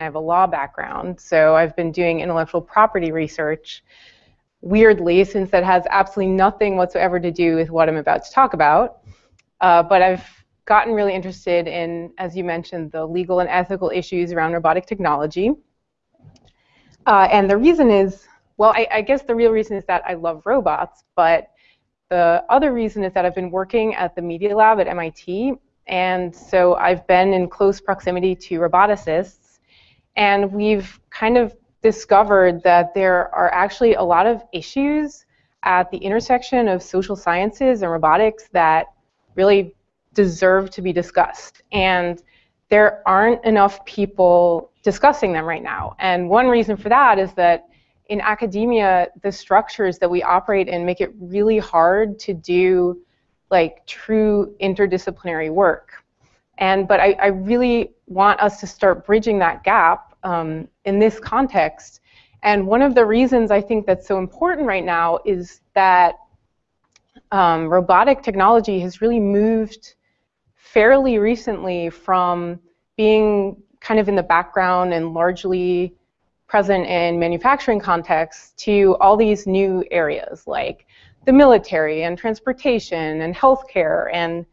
I have a law background, so I've been doing intellectual property research. Weirdly, since that has absolutely nothing whatsoever to do with what I'm about to talk about, uh, but I've gotten really interested in, as you mentioned, the legal and ethical issues around robotic technology. Uh, and the reason is, well, I, I guess the real reason is that I love robots, but the other reason is that I've been working at the Media Lab at MIT, and so I've been in close proximity to roboticists, and we've kind of discovered that there are actually a lot of issues at the intersection of social sciences and robotics that really deserve to be discussed. And there aren't enough people discussing them right now. And one reason for that is that in academia, the structures that we operate in make it really hard to do like true interdisciplinary work. And but I, I really want us to start bridging that gap um, in this context. And one of the reasons I think that's so important right now is that um, robotic technology has really moved fairly recently from being kind of in the background and largely present in manufacturing contexts to all these new areas like the military and transportation and healthcare and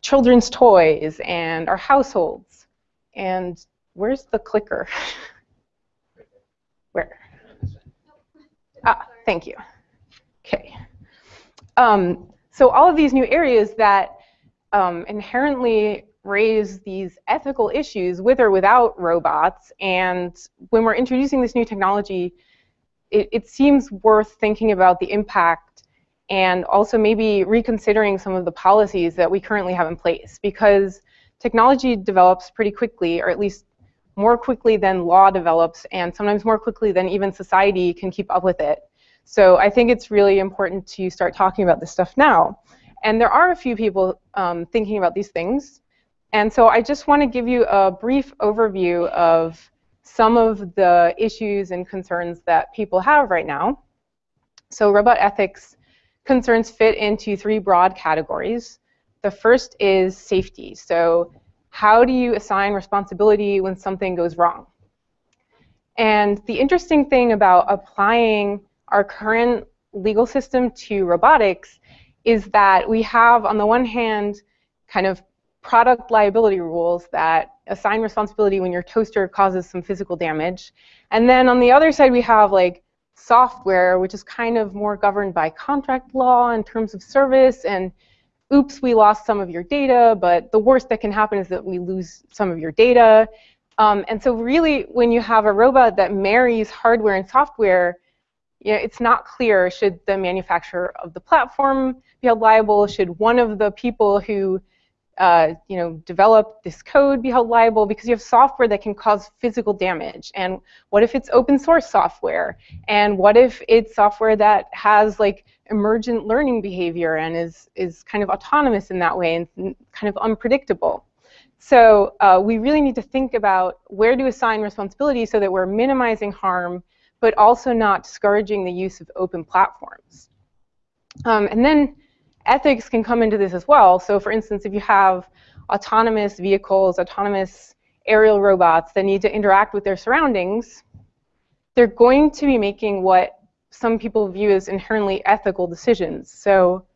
children's toys and our households. And where's the clicker? Where? Ah, thank you. Okay. Um, so all of these new areas that um, inherently raise these ethical issues with or without robots. And when we're introducing this new technology, it, it, seems worth thinking about the impact and also maybe reconsidering some of the policies that we currently have in place because technology develops pretty quickly, or at least more quickly than law develops, and sometimes more quickly than even society can keep up with it. So I think it's really important to start talking about this stuff now. And there are a few people um, thinking about these things. And so I just want to give you a brief overview of some of the issues and concerns that people have right now. So robot ethics concerns fit into three broad categories. The first is safety. So how do you assign responsibility when something goes wrong? And the interesting thing about applying our current legal system to robotics is that we have, on the one hand, kind of product liability rules that assign responsibility when your toaster causes some physical damage. And then on the other side, we have like software, which is kind of more governed by contract law in terms of service. And oops, we lost some of your data, but the worst that can happen is that we lose some of your data. Um, and so really, when you have a robot that marries hardware and software, you know, it's not clear should the manufacturer of the platform be held liable, should one of the people who uh, you know, develop this code be held liable because you have software that can cause physical damage. And what if it's open source software? And what if it's software that has like emergent learning behavior and is, is kind of autonomous in that way and kind of unpredictable? So uh, we really need to think about where to assign responsibility so that we're minimizing harm but also not discouraging the use of open platforms. Um, and then ethics can come into this as well. So for instance, if you have autonomous vehicles, autonomous aerial robots that need to interact with their surroundings, they're going to be making what some people view as inherently ethical decisions. So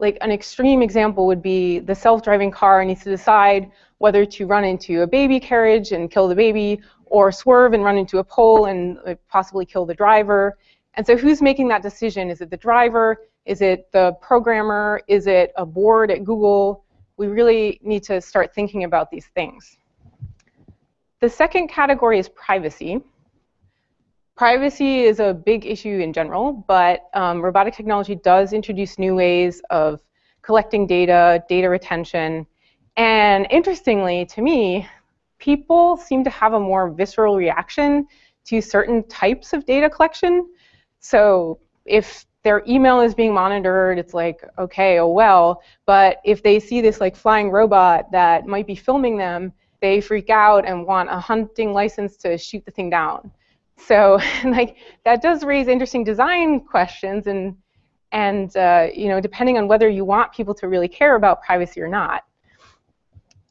like an extreme example would be the self-driving car needs to decide whether to run into a baby carriage and kill the baby or swerve and run into a pole and possibly kill the driver. And so who's making that decision? Is it the driver? Is it the programmer? Is it a board at Google? We really need to start thinking about these things. The second category is privacy. Privacy is a big issue in general, but um, robotic technology does introduce new ways of collecting data, data retention, and interestingly to me, people seem to have a more visceral reaction to certain types of data collection. So if their email is being monitored, it's like, okay, oh well. But if they see this like flying robot that might be filming them, they freak out and want a hunting license to shoot the thing down. So like that does raise interesting design questions and and uh, you know depending on whether you want people to really care about privacy or not.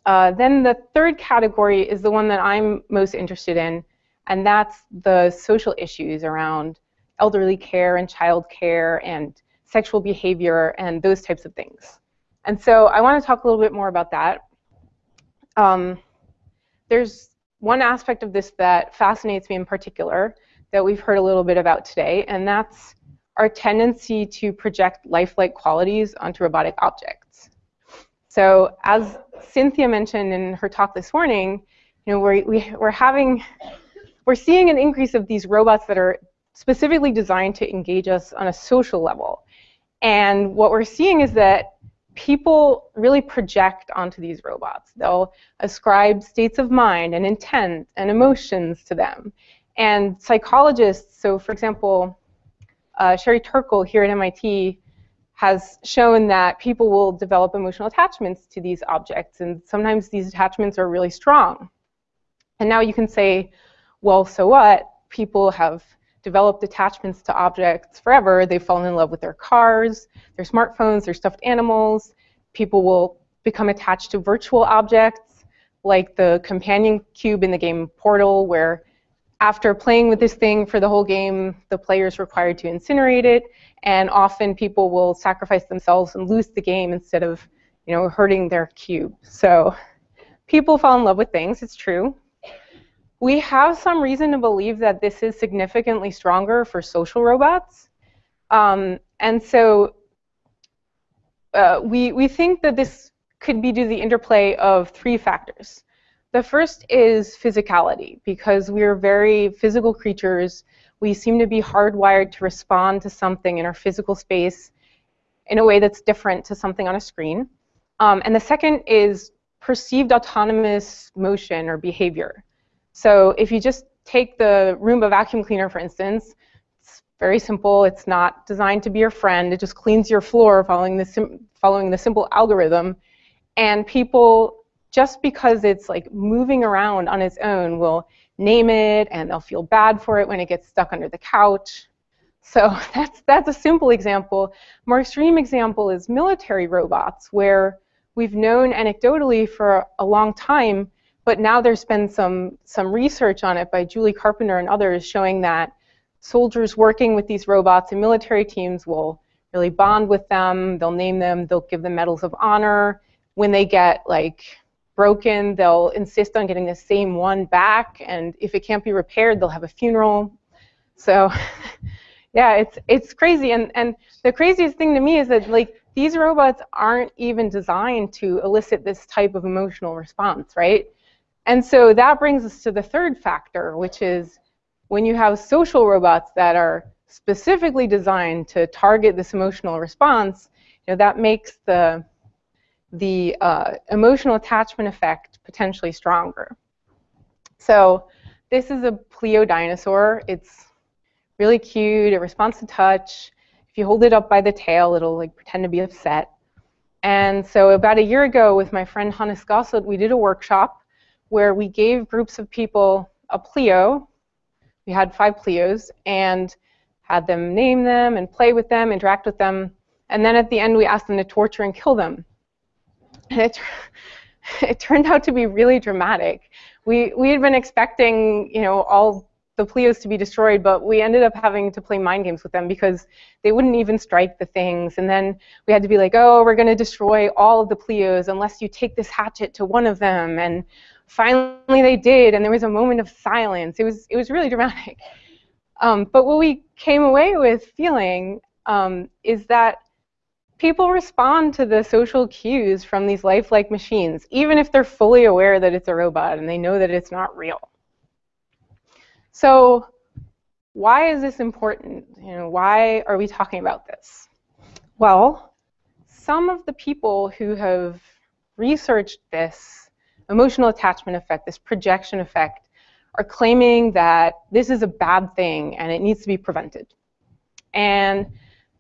Uh, then the third category is the one that I'm most interested in, and that's the social issues around elderly care and child care and sexual behavior and those types of things. And so I want to talk a little bit more about that. Um, there's one aspect of this that fascinates me in particular that we've heard a little bit about today, and that's our tendency to project lifelike qualities onto robotic objects. So as Cynthia mentioned in her talk this morning, you know, we're, we, we're having, we're seeing an increase of these robots that are specifically designed to engage us on a social level. And what we're seeing is that people really project onto these robots. They'll ascribe states of mind and intent and emotions to them. And psychologists, so for example, uh, Sherry Turkle here at MIT has shown that people will develop emotional attachments to these objects, and sometimes these attachments are really strong. And now you can say, well, so what? People have developed attachments to objects forever. They've fallen in love with their cars, their smartphones, their stuffed animals. People will become attached to virtual objects, like the companion cube in the game Portal, where after playing with this thing for the whole game, the player is required to incinerate it, and often people will sacrifice themselves and lose the game instead of, you know, hurting their cube. So people fall in love with things, it's true. We have some reason to believe that this is significantly stronger for social robots. Um, and so uh, we, we think that this could be due to the interplay of three factors. The first is physicality, because we're very physical creatures. We seem to be hardwired to respond to something in our physical space in a way that's different to something on a screen. Um, and the second is perceived autonomous motion or behavior. So if you just take the Roomba vacuum cleaner, for instance, it's very simple. It's not designed to be your friend. It just cleans your floor following the, following the simple algorithm. And people just because it's like moving around on its own will name it and they'll feel bad for it when it gets stuck under the couch. So that's, that's a simple example. More extreme example is military robots where we've known anecdotally for a long time, but now there's been some, some research on it by Julie Carpenter and others showing that soldiers working with these robots and military teams will really bond with them, they'll name them, they'll give them medals of honor. When they get like broken, they'll insist on getting the same one back, and if it can't be repaired, they'll have a funeral. So, yeah, it's it's crazy, and and the craziest thing to me is that like these robots aren't even designed to elicit this type of emotional response, right? And so that brings us to the third factor, which is when you have social robots that are specifically designed to target this emotional response, you know, that makes the the uh, emotional attachment effect potentially stronger. So this is a Pleo dinosaur. It's really cute. It responds to touch. If you hold it up by the tail, it'll like pretend to be upset. And so about a year ago with my friend Hannes Gassert, we did a workshop where we gave groups of people a Pleo. We had five Pleos and had them name them and play with them, interact with them. And then at the end, we asked them to torture and kill them and it, it turned out to be really dramatic. We, we had been expecting, you know, all the Pleos to be destroyed, but we ended up having to play mind games with them because they wouldn't even strike the things. And then we had to be like, oh, we're going to destroy all of the Pleos unless you take this hatchet to one of them. And finally they did, and there was a moment of silence. It was, it was really dramatic. Um, but what we came away with feeling um, is that people respond to the social cues from these lifelike machines, even if they're fully aware that it's a robot and they know that it's not real. So why is this important? You know, why are we talking about this? Well, some of the people who have researched this emotional attachment effect, this projection effect, are claiming that this is a bad thing and it needs to be prevented. And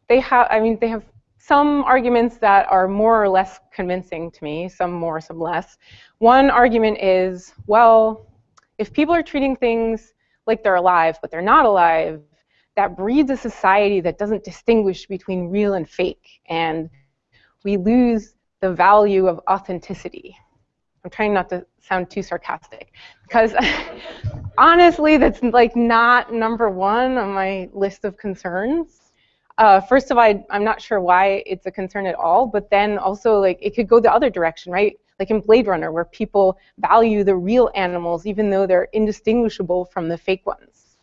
they have, I mean, they have some arguments that are more or less convincing to me, some more, some less. One argument is, well, if people are treating things like they're alive, but they're not alive, that breeds a society that doesn't distinguish between real and fake, and we lose the value of authenticity. I'm trying not to sound too sarcastic because honestly, that's like not number one on my list of concerns. Uh, first of all, I'm not sure why it's a concern at all, but then also like it could go the other direction, right? Like in Blade Runner, where people value the real animals even though they're indistinguishable from the fake ones.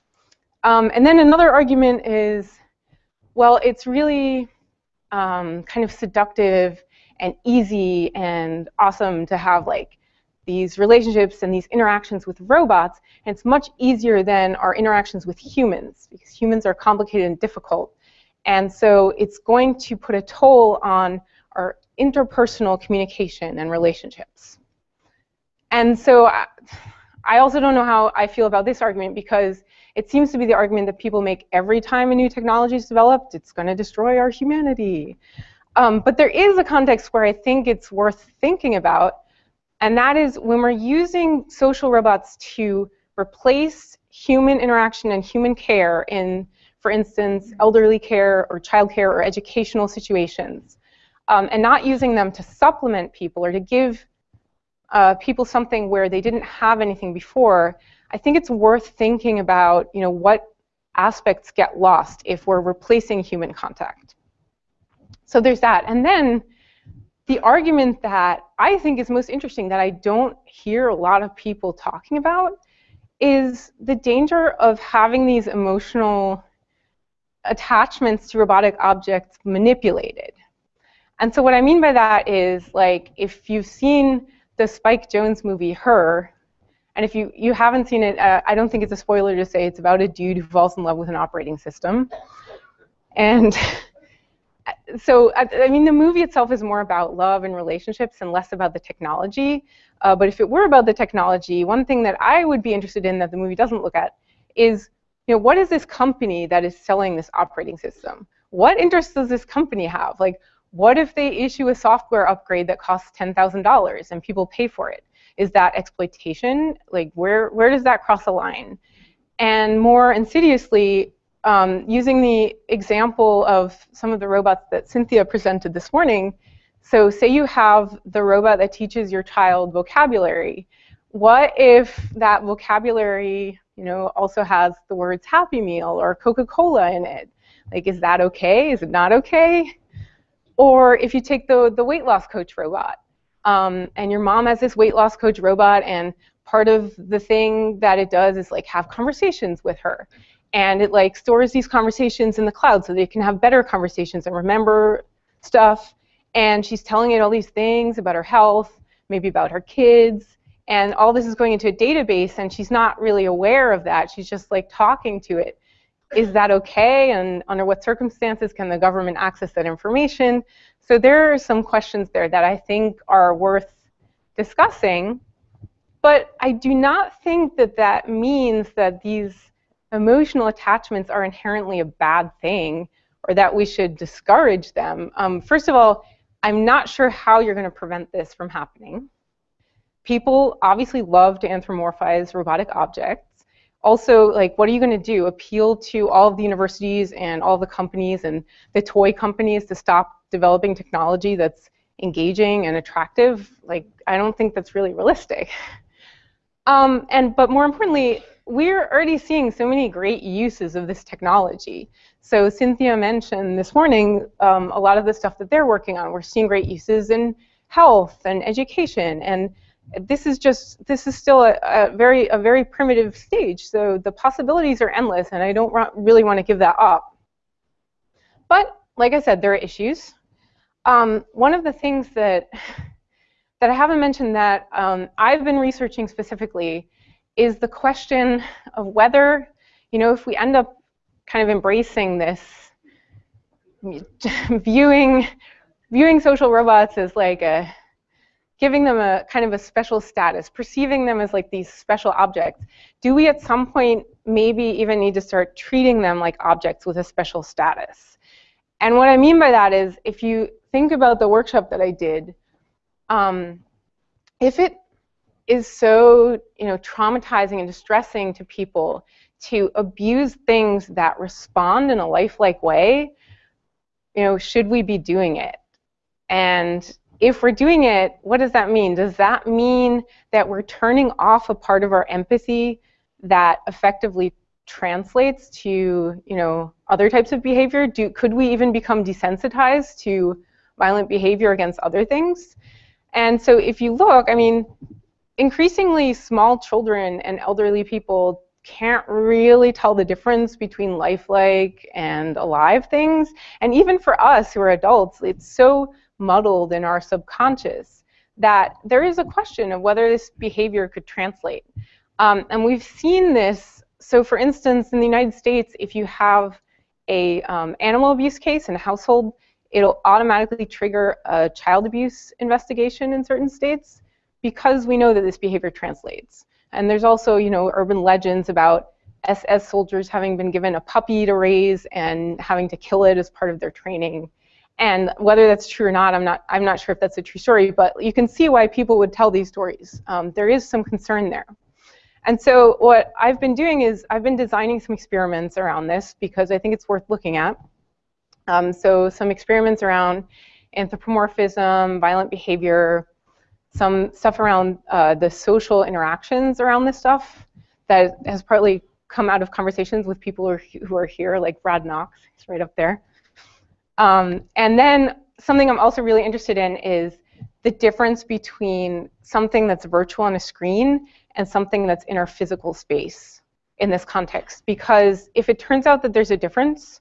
Um, and then another argument is, well, it's really um, kind of seductive and easy and awesome to have like these relationships and these interactions with robots, and it's much easier than our interactions with humans, because humans are complicated and difficult. And so it's going to put a toll on our interpersonal communication and relationships. And so I, I also don't know how I feel about this argument because it seems to be the argument that people make every time a new technology is developed, it's going to destroy our humanity. Um, but there is a context where I think it's worth thinking about, and that is when we're using social robots to replace human interaction and human care in, for instance, elderly care or child care or educational situations, um, and not using them to supplement people or to give uh, people something where they didn't have anything before, I think it's worth thinking about, you know, what aspects get lost if we're replacing human contact. So there's that. And then the argument that I think is most interesting that I don't hear a lot of people talking about is the danger of having these emotional attachments to robotic objects manipulated. And so what I mean by that is like if you've seen the Spike Jonze movie Her, and if you, you haven't seen it, uh, I don't think it's a spoiler to say it's about a dude who falls in love with an operating system. And so, I, mean, the movie itself is more about love and relationships and less about the technology. Uh, but if it were about the technology, one thing that I would be interested in that the movie doesn't look at is, you know, what is this company that is selling this operating system? What interest does this company have? Like, what if they issue a software upgrade that costs $10,000 and people pay for it? Is that exploitation? Like, where, where does that cross a line? And more insidiously, um, using the example of some of the robots that Cynthia presented this morning, so say you have the robot that teaches your child vocabulary. What if that vocabulary, you know, also has the words Happy Meal or Coca-Cola in it? Like, is that okay? Is it not okay? Or if you take the, the weight loss coach robot, um, and your mom has this weight loss coach robot, and part of the thing that it does is like have conversations with her and it like stores these conversations in the cloud so they can have better conversations and remember stuff. And she's telling it all these things about her health maybe about her kids and all this is going into a database and she's not really aware of that. She's just like talking to it. Is that okay? And under what circumstances can the government access that information? So there are some questions there that i think are worth discussing but i do not think that that means that these emotional attachments are inherently a bad thing or that we should discourage them. Um, first of all, I'm not sure how you're going to prevent this from happening. People obviously love to anthropomorphize robotic objects. Also, like, what are you going to do? Appeal to all of the universities and all the companies and the toy companies to stop developing technology that's engaging and attractive? Like, I don't think that's really realistic. Um, and but more importantly, we're already seeing so many great uses of this technology. So Cynthia mentioned this morning um, a lot of the stuff that they're working on. We're seeing great uses in health and education, and this is just this is still a, a very a very primitive stage. So the possibilities are endless, and I don't really want to give that up. But like I said, there are issues. Um, one of the things that that I haven't mentioned that um, I've been researching specifically is the question of whether, you know, if we end up kind of embracing this, viewing, viewing social robots as like a, giving them a kind of a special status, perceiving them as like these special objects, do we at some point maybe even need to start treating them like objects with a special status? And what I mean by that is if you think about the workshop that I did, um, if it is so you know traumatizing and distressing to people to abuse things that respond in a lifelike way you know should we be doing it and if we're doing it, what does that mean? Does that mean that we're turning off a part of our empathy that effectively translates to you know other types of behavior? Do, could we even become desensitized to violent behavior against other things? And so if you look, I mean, increasingly small children and elderly people can't really tell the difference between lifelike and alive things. And even for us who are adults, it's so muddled in our subconscious that there is a question of whether this behavior could translate. Um, and we've seen this. So for instance, in the United States, if you have a um, animal abuse case in a household, it'll automatically trigger a child abuse investigation in certain states because we know that this behavior translates. And there's also, you know, urban legends about SS soldiers having been given a puppy to raise and having to kill it as part of their training. And whether that's true or not, I'm not, I'm not sure if that's a true story, but you can see why people would tell these stories. Um, there is some concern there. And so what I've been doing is I've been designing some experiments around this because I think it's worth looking at. Um, so some experiments around anthropomorphism, violent behavior, some stuff around uh, the social interactions around this stuff that has partly come out of conversations with people who are, who are here, like Brad Knox, he's right up there. Um, and then something I'm also really interested in is the difference between something that's virtual on a screen and something that's in our physical space in this context. Because if it turns out that there's a difference,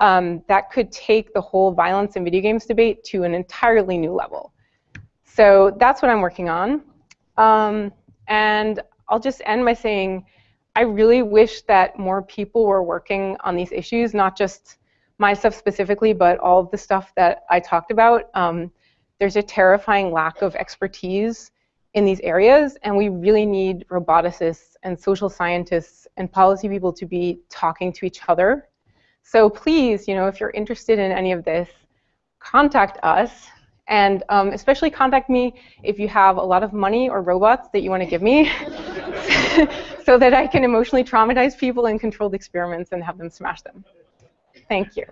um, that could take the whole violence in video games debate to an entirely new level. So that's what I'm working on. Um, and I'll just end by saying I really wish that more people were working on these issues, not just my stuff specifically, but all of the stuff that I talked about. Um, there's a terrifying lack of expertise in these areas, and we really need roboticists and social scientists and policy people to be talking to each other. So please, you know, if you're interested in any of this, contact us. And um, especially contact me if you have a lot of money or robots that you want to give me so that I can emotionally traumatize people in controlled experiments and have them smash them. Thank you.